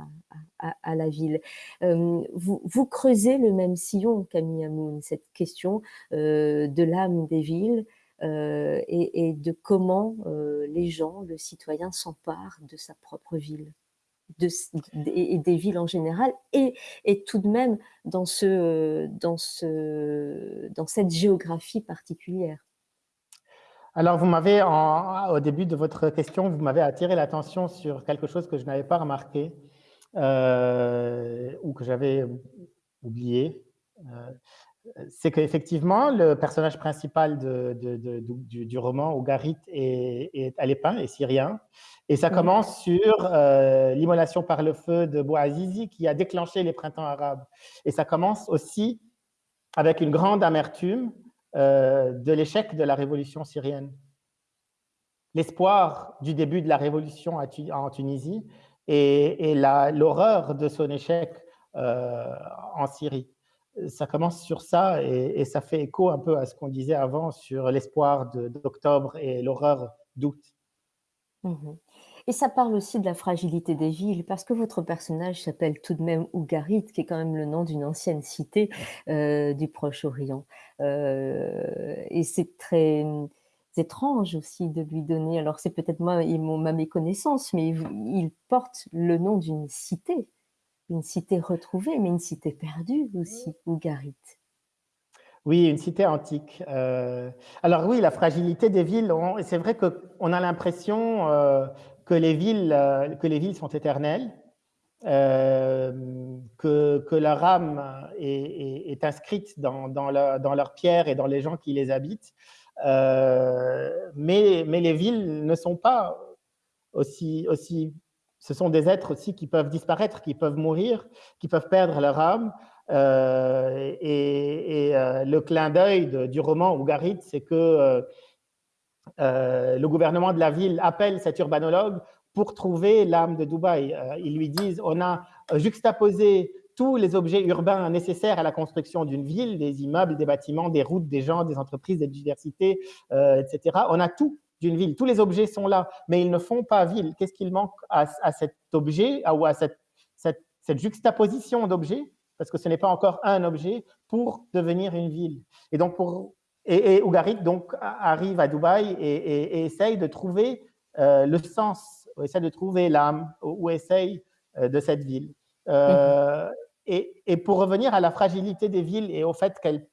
A: à, la ville. vous, vous, creusez le même sillon, Camille Amoun, cette question de l'âme des villes et, de comment les gens, le citoyen, s'empare de sa propre ville. Et des villes en général, et, tout de même dans, dans cette géographie particulière.
B: Alors, vous m'avez, au début de votre question, vous m'avez attiré l'attention sur quelque chose que je n'avais pas remarqué, euh, ou que j'avais oublié, euh, c'est qu'effectivement, le personnage principal du, roman, Ougarit, est, est alépin, est syrien. Et ça commence sur euh, l'immolation par le feu de Bouazizi qui a déclenché les printemps arabes. Et ça commence aussi avec une grande amertume de l'échec de la révolution syrienne. L'espoir du début de la révolution en Tunisie et, l'horreur de son échec euh, en Syrie. Ça commence sur ça et, ça fait écho un peu à ce qu'on disait avant sur l'espoir d'octobre et l'horreur d'août.
A: Mmh et ça parle aussi de la fragilité des villes, parce que votre personnage s'appelle tout de même Ougarit, qui est quand même le nom d'une ancienne cité euh, du Proche-Orient. Euh, et c'est très étrange aussi de lui donner, alors c'est peut-être moi et ma méconnaissance, mais il porte le nom d'une cité, une cité retrouvée, mais une cité perdue aussi, Ougarit.
B: Oui, une cité antique. Euh, alors oui, la fragilité des villes, c'est vrai qu'on a l'impression euh, que, les villes, euh, que les villes sont éternelles, que, que, leur âme est, inscrite dans, dans, dans leur pierre et dans les gens qui les habitent. Euh, mais, les villes ne sont pas aussi, aussi ce sont des êtres aussi qui peuvent disparaître, qui peuvent mourir, qui peuvent perdre leur âme. et, le clin d'œil du roman Ougarit, c'est que le gouvernement de la ville appelle cet urbanologue pour trouver l'âme de Dubaï. ils lui disent, on a juxtaposé tous les objets urbains nécessaires à la construction d'une ville, des immeubles, des bâtiments, des routes, des gens, des entreprises, des diversités, euh, etc. On a tout d'une ville. Tous les objets sont là, mais ils ne font pas ville. Qu'est-ce qu'il manque à, cet objet ou à cette, juxtaposition d'objets? Parce que ce n'est pas encore un objet pour devenir une ville. Et donc, Ougarit donc, arrive à Dubaï et, essaye de trouver euh, le sens, essaye de trouver l'âme, ou, essaye euh, de cette ville. Euh, et, pour revenir à la fragilité des villes et au fait qu'elles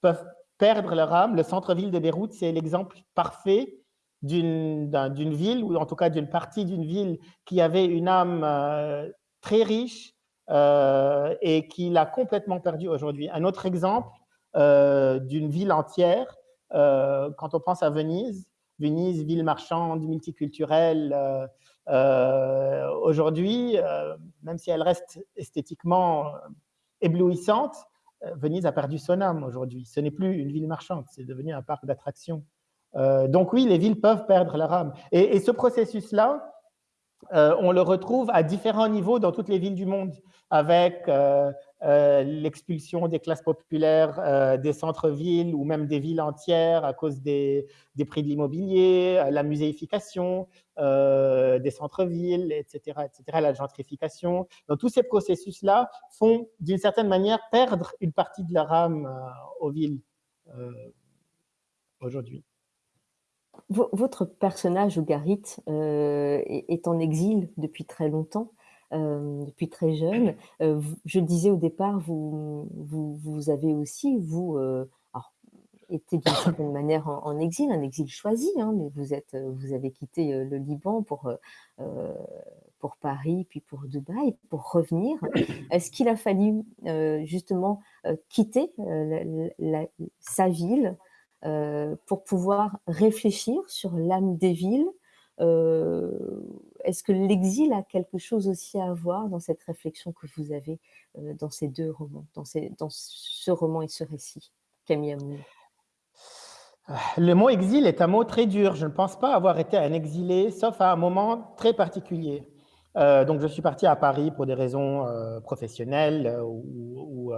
B: peuvent perdre leur âme, le centre-ville de Beyrouth, c'est l'exemple parfait d'une ville, ou en tout cas d'une partie d'une ville qui avait une âme euh, très riche euh, et qui l'a complètement perdue aujourd'hui. Un autre exemple euh, d'une ville entière, quand on pense à Venise, Venise, ville marchande, multiculturelle, aujourd'hui, même si elle reste esthétiquement éblouissante, Venise a perdu son âme aujourd'hui. Ce n'est plus une ville marchande, c'est devenu un parc d'attractions. Euh, donc oui, les villes peuvent perdre leur âme. Et, ce processus-là, euh, on le retrouve à différents niveaux dans toutes les villes du monde, avec euh, l'expulsion des classes populaires des centres-villes ou même des villes entières à cause des, prix de l'immobilier, la muséification des centres-villes, etc., etc., la gentrification. Tous ces processus-là font d'une certaine manière perdre une partie de leur âme aux villes aujourd'hui
A: votre personnage, Ougarit, euh, est, en exil depuis très longtemps, euh, depuis très jeune. Euh, je le disais au départ, vous, avez aussi, vous, été d'une certaine manière en, exil, un exil choisi, hein, mais vous, êtes, vous avez quitté le Liban pour, pour Paris, puis pour Dubaï, pour revenir. Est-ce qu'il a fallu justement quitter sa ville euh, pour pouvoir réfléchir sur l'âme des villes. Euh, est-ce que l'exil a quelque chose aussi à voir dans cette réflexion que vous avez euh, dans ces deux romans, dans, ce roman et ce récit, Camille Amour
B: le mot exil est un mot très dur. Je ne pense pas avoir été un exilé, sauf à un moment très particulier. donc, je suis parti à Paris pour des raisons professionnelles ou, ou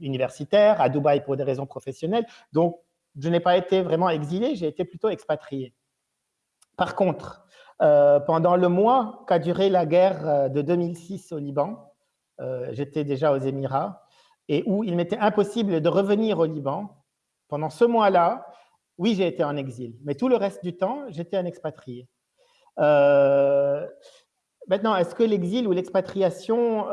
B: universitaires, à Dubaï pour des raisons professionnelles. Donc, je n'ai pas été vraiment exilé, j'ai été plutôt expatrié. Par contre, euh, pendant le mois qu'a duré la guerre euh, de 2006 au Liban, euh, j'étais déjà aux Émirats, et où il m'était impossible de revenir au Liban, pendant ce mois-là, oui, j'ai été en exil, mais tout le reste du temps, j'étais un expatrié. maintenant, est-ce que l'exil ou l'expatriation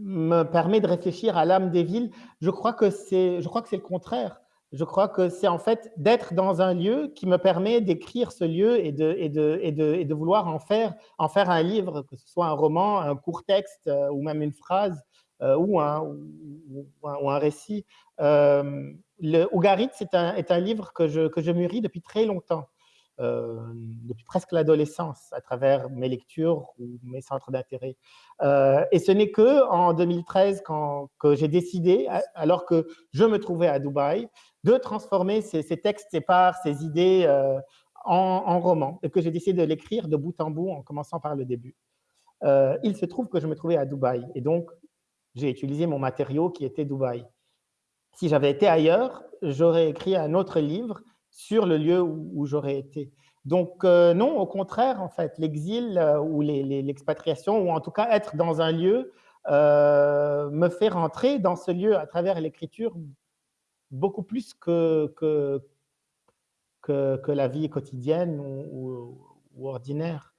B: me permet de réfléchir à l'âme des villes? Je crois que c'est le contraire je crois que c'est en fait d'être dans un lieu qui me permet d'écrire ce lieu et de, et, de, et, de, et de, vouloir en faire, en faire un livre, que ce soit un roman, un court texte euh, ou même une phrase euh, ou, un, ou, un, récit. Euh, le Ougarit, c'est un, est un livre que je, que je mûris depuis très longtemps. Depuis presque l'adolescence à travers mes lectures ou mes centres d'intérêt. Et ce n'est que en 2013 quand, que j'ai décidé, alors que je me trouvais à Dubaï, de transformer ces, textes, ces parts, ces idées euh, en, en roman et que j'ai décidé de l'écrire de bout en bout en commençant par le début. il se trouve que je me trouvais à Dubaï et donc j'ai utilisé mon matériau qui était Dubaï. Si j'avais été ailleurs, j'aurais écrit un autre livre sur le lieu où, j'aurais été. Donc euh, non, au contraire, en fait, l'exil euh, ou l'expatriation, ou en tout cas être dans un lieu, euh, me fait rentrer dans ce lieu à travers l'écriture beaucoup plus que, que, que, la vie quotidienne ou, ordinaire.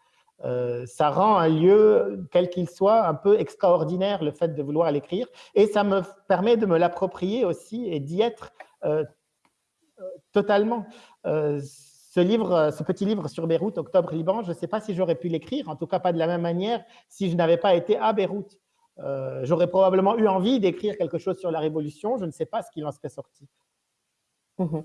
B: ça rend un lieu, quel qu'il soit, un peu extraordinaire, le fait de vouloir l'écrire, et ça me permet de me l'approprier aussi et d'y être Totalement. Euh, ce livre, ce petit livre sur Beyrouth, Octobre Liban, je ne sais pas si j'aurais pu l'écrire, en tout cas pas de la même manière, si je n'avais pas été à Beyrouth. Euh, j'aurais probablement eu envie d'écrire quelque chose sur la Révolution, je ne sais pas ce qu'il en serait sorti.
A: Mmh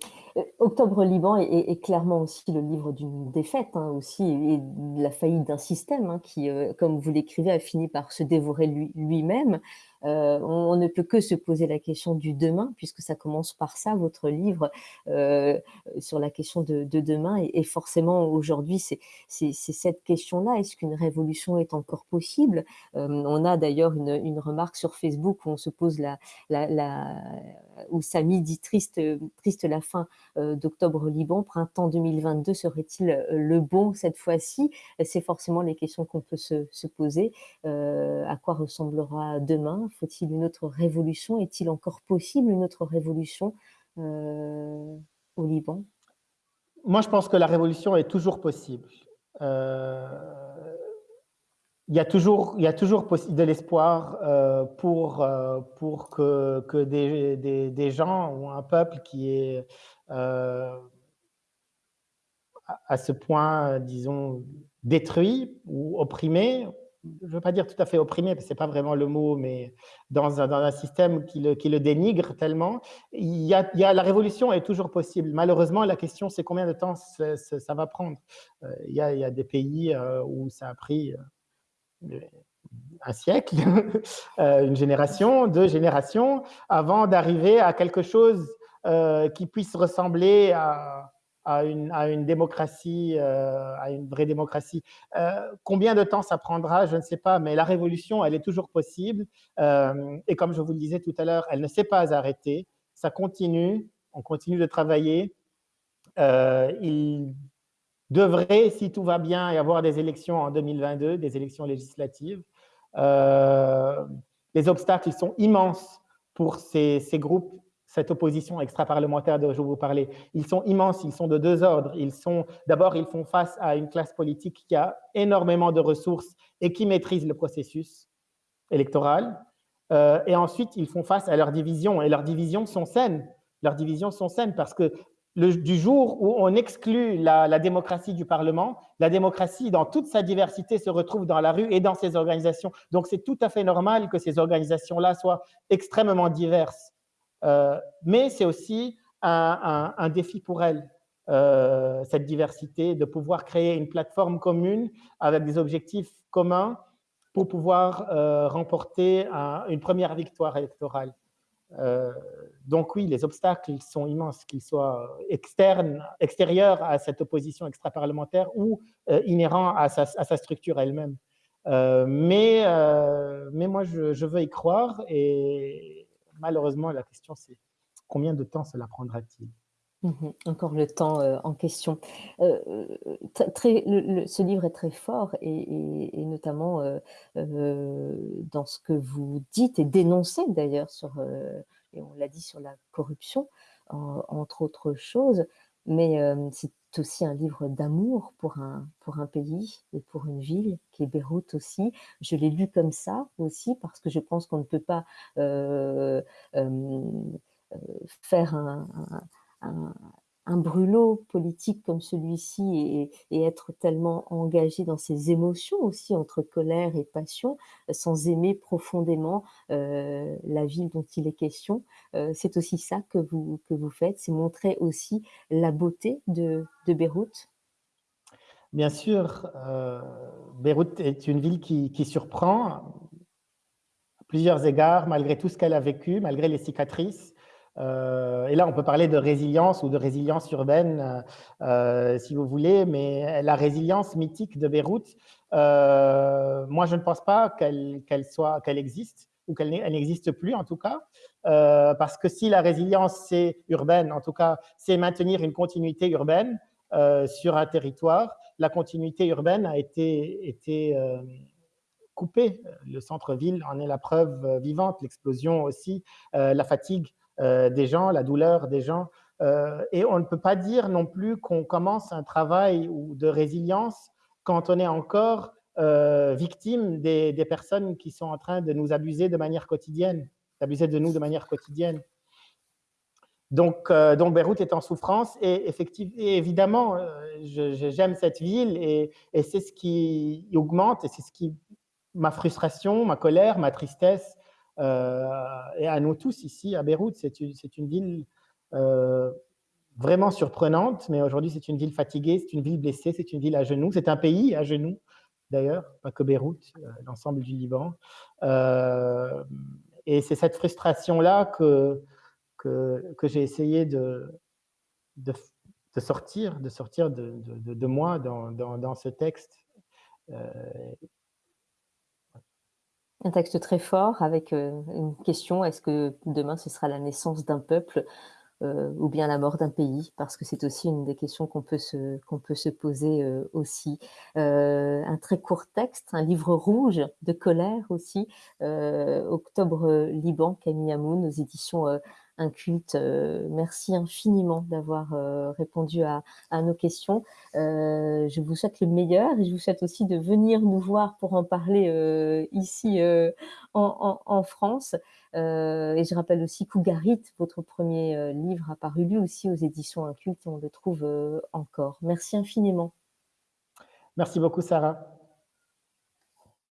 A: Octobre Liban est, clairement aussi le livre d'une défaite, hein, aussi, et de la faillite d'un système hein, qui, comme vous l'écrivez, a fini par se dévorer lui-même. Euh, on, ne peut que se poser la question du demain, puisque ça commence par ça, votre livre, euh, sur la question de, demain. Et, forcément, aujourd'hui, c'est cette question-là. Est-ce qu'une révolution est encore possible? Euh, On a d'ailleurs une, remarque sur Facebook où on se pose la, la, où Samy dit triste, triste la fin d'octobre Liban, printemps 2022 serait-il le bon cette fois-ci? C'est forcément les questions qu'on peut se, se poser. à quoi ressemblera demain? Faut-il une autre révolution? Est-il encore possible une autre révolution euh, au Liban?
B: Moi, je pense que la révolution est toujours possible. Euh, il y a toujours, il y a toujours de l'espoir euh, pour, pour que, que des, des, gens ou un peuple qui est à ce point, disons, détruit ou opprimé, je ne veux pas dire tout à fait opprimé, parce que ce n'est pas vraiment le mot, mais dans un, dans un système qui le, qui le, dénigre tellement, il y, a, il y, a, la révolution est toujours possible. Malheureusement, la question, c'est combien de temps ça, va prendre. Euh, il, y a, il, y a, des pays euh, où ça a pris euh, un siècle, [laughs] une génération, deux générations, avant d'arriver à quelque chose qui puisse ressembler à une, démocratie, euh, à une vraie démocratie. Euh, combien de temps ça prendra, je ne sais pas, mais la révolution, elle est toujours possible. Euh, et comme je vous le disais tout à l'heure, elle ne s'est pas arrêtée. Ça continue, on continue de travailler. il devrait, si tout va bien, y avoir des élections en 2022, des élections législatives. les obstacles sont immenses pour ces, groupes cette opposition extra-parlementaire dont je vous parlais. Ils sont immenses, ils sont de deux ordres. Ils sont, d'abord, ils font face à une classe politique qui a énormément de ressources et qui maîtrise le processus électoral. Euh, et ensuite, ils font face à leurs divisions. Et leurs divisions sont saines. Sont saines parce que du jour où on exclut la, démocratie du Parlement, la démocratie, dans toute sa diversité, se retrouve dans la rue et dans ses organisations. Donc, c'est tout à fait normal que ces organisations-là soient extrêmement diverses. Euh, mais c'est aussi un, défi pour elle, euh, cette diversité, de pouvoir créer une plateforme commune avec des objectifs communs pour pouvoir euh, remporter une première victoire électorale. Donc oui, les obstacles sont immenses, qu'ils soient externes, extérieurs à cette opposition extra-parlementaire ou inhérents à sa, structure elle-même. mais, mais moi, je, je, veux y croire et, malheureusement, la question, c'est combien de temps cela prendra-t-il?
A: Mmh encore le temps euh, en question. Euh, euh, très, ce livre est très fort et, notamment dans ce que vous dites et dénoncez d'ailleurs sur, et on l'a dit sur la corruption, entre autres choses, mais c'est aussi un livre d'amour pour un, pour un pays et pour une ville qui est Beyrouth aussi. Je l'ai lu comme ça aussi parce que je pense qu'on ne peut pas faire un, brûlot politique comme celui-ci et, être tellement engagé dans ses émotions aussi entre colère et passion, sans aimer profondément euh, la ville dont il est question. Euh, c'est aussi ça que vous, que vous faites, c'est montrer aussi la beauté de, Beyrouth.
B: Bien sûr, euh, Beyrouth est une ville qui surprend à plusieurs égards, malgré tout ce qu'elle a vécu, malgré les cicatrices. Euh, et là, on peut parler de résilience ou de résilience urbaine, euh, si vous voulez, mais la résilience mythique de Beyrouth, euh, moi, je ne pense pas qu'elle soit, qu'elle existe ou qu'elle n'existe plus en tout cas, parce que si la résilience c'est urbaine, en tout cas, c'est maintenir une continuité urbaine sur un territoire, la continuité urbaine a été, été coupée. Le centre-ville en est la preuve vivante, l'explosion aussi, la fatigue euh, des gens, la douleur des gens. Euh, et on ne peut pas dire non plus qu'on commence un travail de résilience quand on est encore euh, victime des, personnes qui sont en train de nous abuser de manière quotidienne, d'abuser de nous de manière quotidienne. Donc, donc, Beyrouth est en souffrance et, effectivement, évidemment, j'aime cette ville et, et c'est ce qui augmente et c'est ce qui ma frustration, ma colère, ma tristesse, euh, et à nous tous ici à Beyrouth, c'est une, ville euh, vraiment surprenante, mais aujourd'hui c'est une ville fatiguée, c'est une ville blessée, c'est une ville à genoux, c'est un pays à genoux d'ailleurs, pas que Beyrouth, l'ensemble du Liban. et c'est cette frustration-là que, que, que j'ai essayé de, de, de, sortir, de, sortir de, de moi dans, dans, dans, ce texte.
A: Un texte très fort avec une question, est-ce que demain ce sera la naissance d'un peuple euh, ou bien la mort d'un pays, parce que c'est aussi une des questions qu'on peut se, peut se poser euh, aussi. Euh, un très court texte, un livre rouge de colère aussi, Octobre Liban, Camille Amoun, aux éditions un culte. Euh, merci infiniment d'avoir euh, répondu à, nos questions. Euh, je vous souhaite le meilleur et je vous souhaite aussi de venir nous voir pour en parler ici en, France. et je rappelle aussi Cougarit, votre premier livre a paru lui aussi aux éditions Inculte et on le trouve encore. Merci infiniment.
B: Merci beaucoup Sarah.